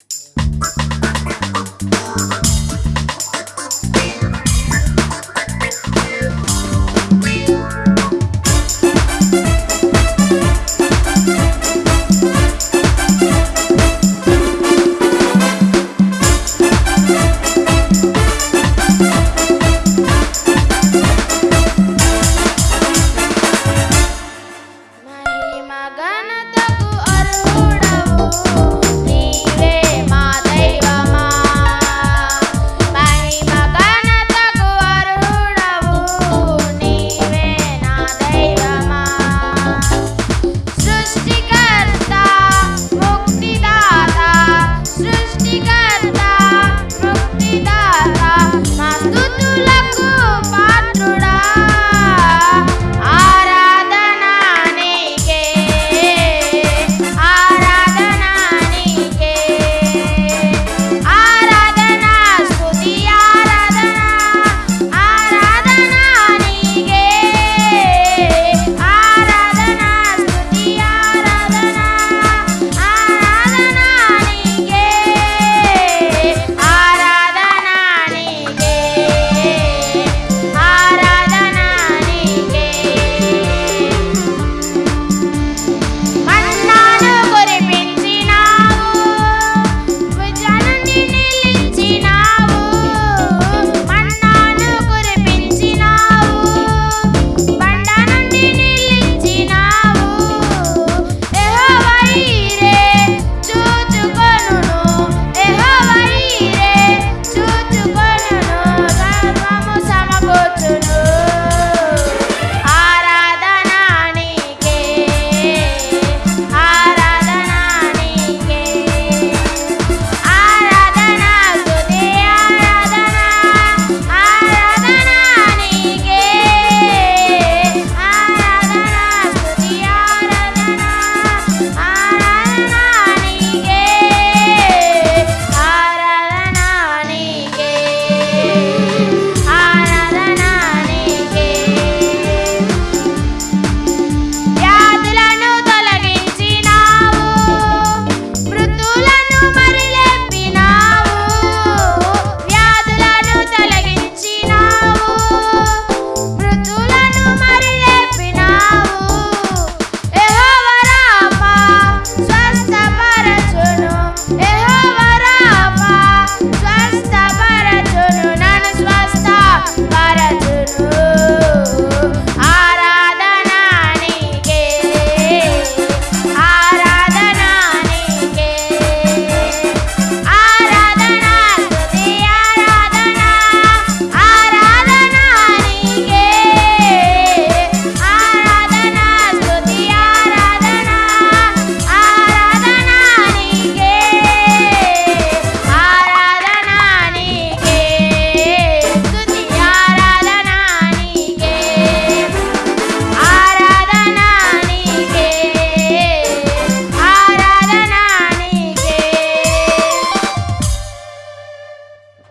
Yeah.